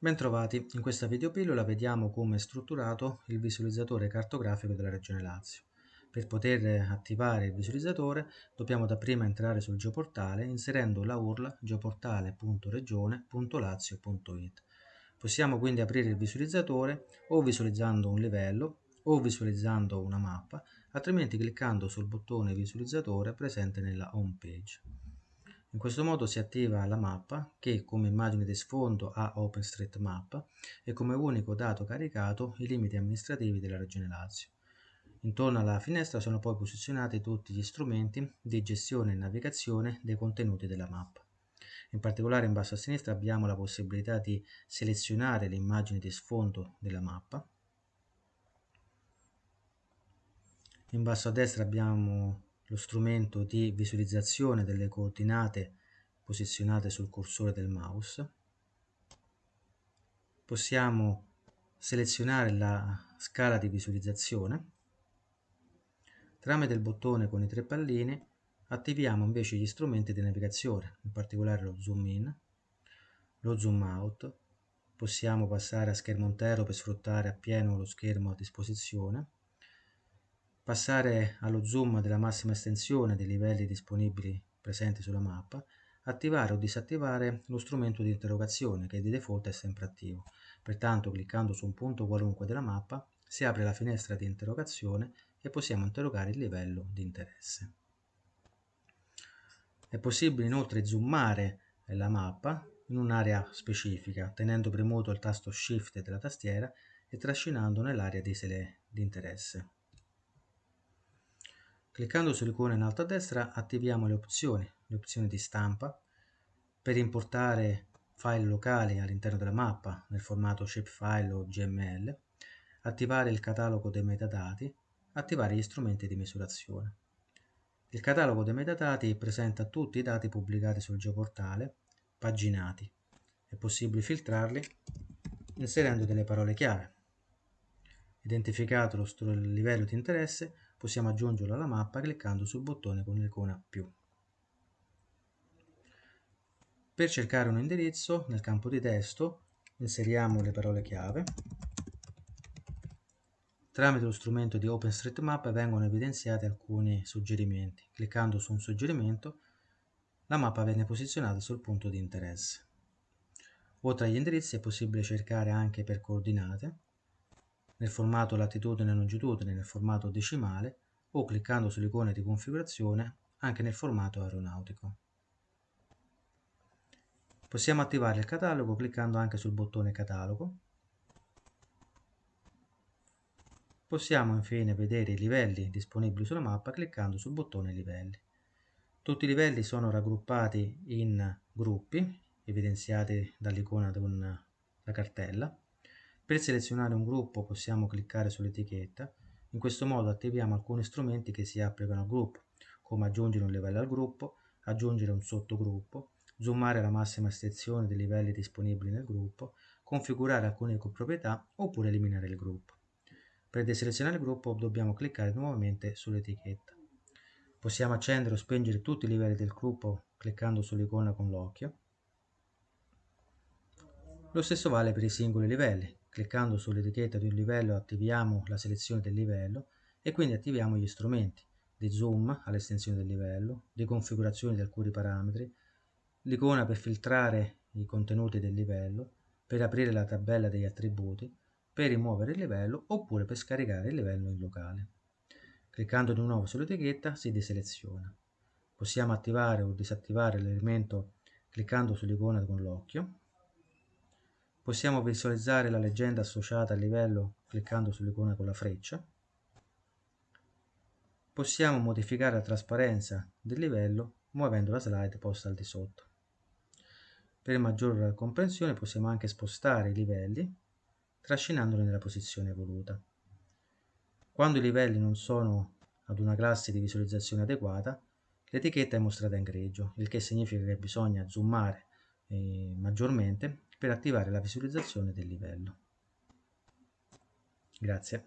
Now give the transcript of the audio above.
Bentrovati, in questa videopillola vediamo come è strutturato il visualizzatore cartografico della Regione Lazio. Per poter attivare il visualizzatore dobbiamo dapprima entrare sul geoportale inserendo la URL geoportale.regione.lazio.it. Possiamo quindi aprire il visualizzatore o visualizzando un livello o visualizzando una mappa, altrimenti cliccando sul bottone visualizzatore presente nella home page. In questo modo si attiva la mappa che come immagine di sfondo ha OpenStreetMap e come unico dato caricato i limiti amministrativi della Regione Lazio. Intorno alla finestra sono poi posizionati tutti gli strumenti di gestione e navigazione dei contenuti della mappa. In particolare in basso a sinistra abbiamo la possibilità di selezionare le immagini di sfondo della mappa. In basso a destra abbiamo lo strumento di visualizzazione delle coordinate posizionate sul cursore del mouse. Possiamo selezionare la scala di visualizzazione. Tramite il bottone con i tre palline attiviamo invece gli strumenti di navigazione, in particolare lo zoom in, lo zoom out. Possiamo passare a schermo intero per sfruttare appieno lo schermo a disposizione passare allo zoom della massima estensione dei livelli disponibili presenti sulla mappa, attivare o disattivare lo strumento di interrogazione che di default è sempre attivo. Pertanto cliccando su un punto qualunque della mappa si apre la finestra di interrogazione e possiamo interrogare il livello di interesse. È possibile inoltre zoomare la mappa in un'area specifica tenendo premuto il tasto Shift della tastiera e trascinando nell'area di, di interesse. Cliccando sull'icona in alto a destra attiviamo le opzioni, le opzioni di stampa, per importare file locali all'interno della mappa nel formato shapefile o GML, attivare il catalogo dei metadati, attivare gli strumenti di misurazione. Il catalogo dei metadati presenta tutti i dati pubblicati sul geoportale, paginati. È possibile filtrarli inserendo delle parole chiave. Identificato lo livello di interesse, possiamo aggiungerlo alla mappa cliccando sul bottone con l'icona più. Per cercare un indirizzo, nel campo di testo inseriamo le parole chiave. Tramite lo strumento di OpenStreetMap vengono evidenziati alcuni suggerimenti. Cliccando su un suggerimento, la mappa viene posizionata sul punto di interesse. Oltre agli indirizzi è possibile cercare anche per coordinate, nel formato latitudine e longitudine nel formato decimale o cliccando sull'icona di configurazione anche nel formato aeronautico. Possiamo attivare il catalogo cliccando anche sul bottone catalogo. Possiamo infine vedere i livelli disponibili sulla mappa cliccando sul bottone livelli. Tutti i livelli sono raggruppati in gruppi evidenziati dall'icona della cartella per selezionare un gruppo possiamo cliccare sull'etichetta, in questo modo attiviamo alcuni strumenti che si applicano al gruppo, come aggiungere un livello al gruppo, aggiungere un sottogruppo, zoomare la massima estensione dei livelli disponibili nel gruppo, configurare alcune proprietà oppure eliminare il gruppo. Per deselezionare il gruppo dobbiamo cliccare nuovamente sull'etichetta. Possiamo accendere o spengere tutti i livelli del gruppo cliccando sull'icona con l'occhio. Lo stesso vale per i singoli livelli. Cliccando sull'etichetta di un livello attiviamo la selezione del livello e quindi attiviamo gli strumenti di zoom all'estensione del livello, di configurazione di alcuni parametri, l'icona per filtrare i contenuti del livello, per aprire la tabella degli attributi, per rimuovere il livello oppure per scaricare il livello in locale. Cliccando di nuovo sull'etichetta si deseleziona. Possiamo attivare o disattivare l'elemento cliccando sull'icona con l'occhio Possiamo visualizzare la leggenda associata al livello cliccando sull'icona con la freccia. Possiamo modificare la trasparenza del livello muovendo la slide posta al di sotto. Per maggior comprensione possiamo anche spostare i livelli trascinandoli nella posizione voluta. Quando i livelli non sono ad una classe di visualizzazione adeguata, l'etichetta è mostrata in grigio, il che significa che bisogna zoomare eh, maggiormente per attivare la visualizzazione del livello. Grazie.